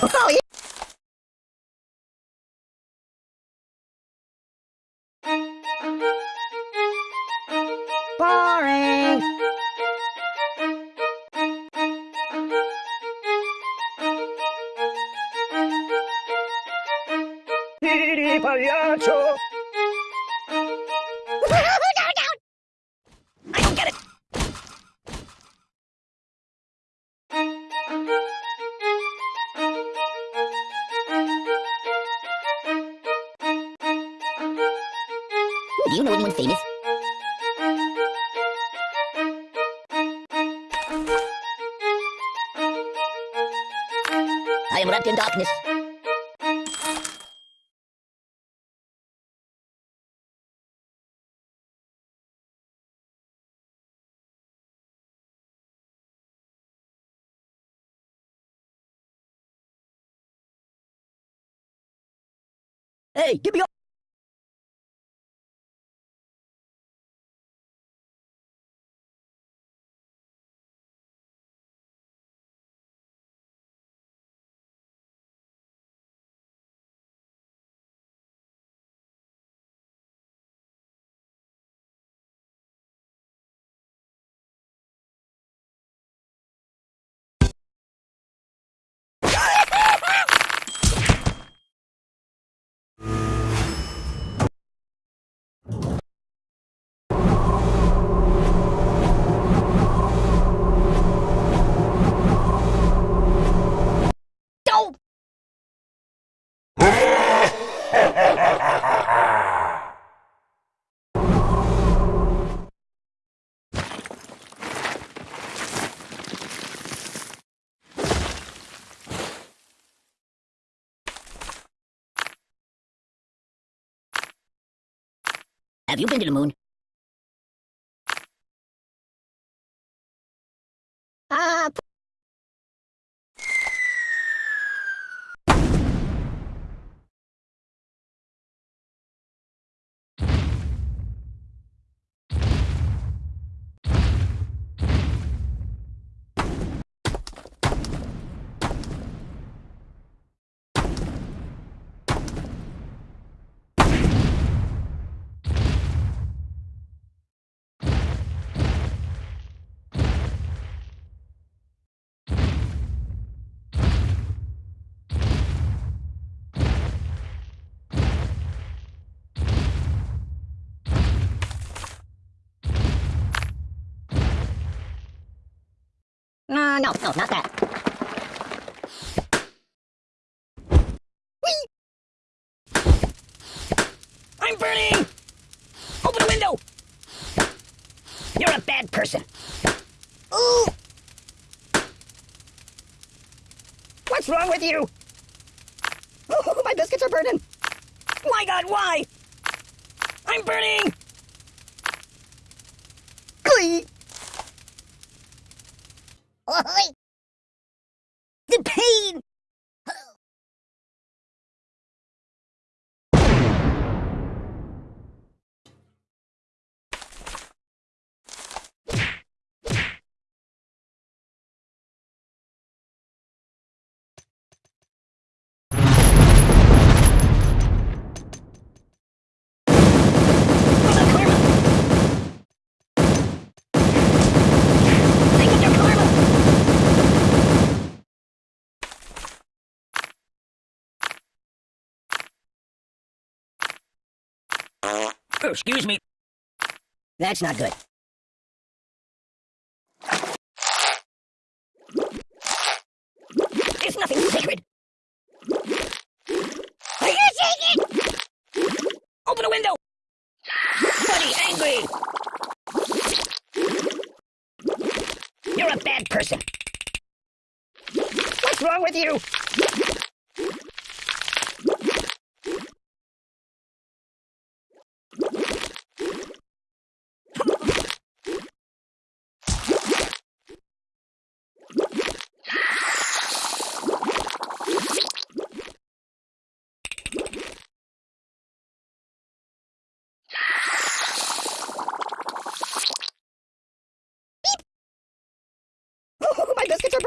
Oh, yeah. Boring. You know anyone famous? I am wrapped in darkness. Hey, give me your... Have you been to the moon? No, no, not that. I'm burning! Open the window! You're a bad person. Ooh! What's wrong with you? Oh, my biscuits are burning. My God, why? I'm burning! Glee! Holy Oh, excuse me. That's not good. It's nothing sacred. Are you shaking? Open a window! Buddy, angry! You're a bad person. What's wrong with you?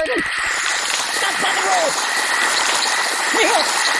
friggin'. That's not the rule. Here.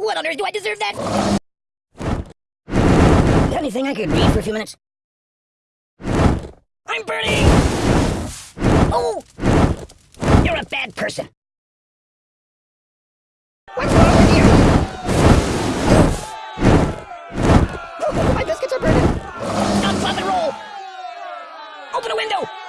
What on earth do I deserve that? Anything I could read for a few minutes? I'm burning! Oh! You're a bad person. What's wrong with you? Oh, my biscuits are burning. Stop, flop, and roll! Open a window!